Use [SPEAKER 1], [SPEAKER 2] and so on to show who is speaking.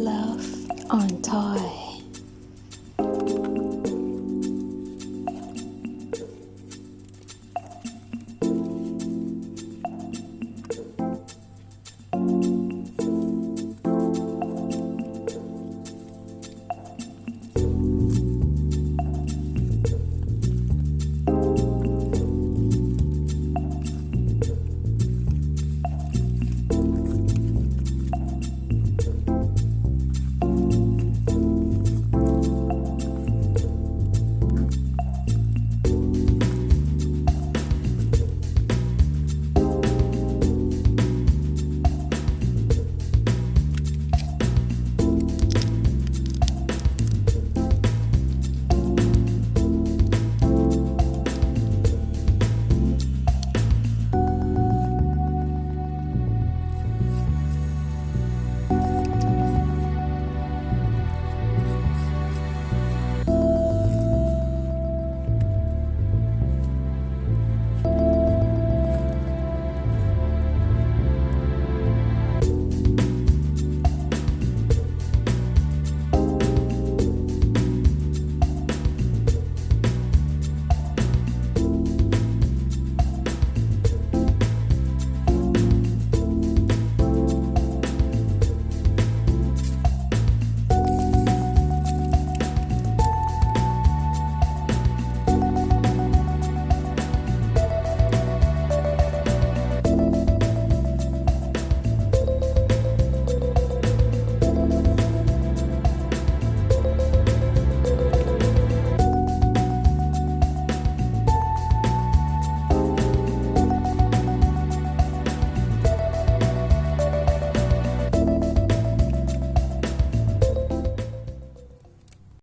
[SPEAKER 1] Love on Toy.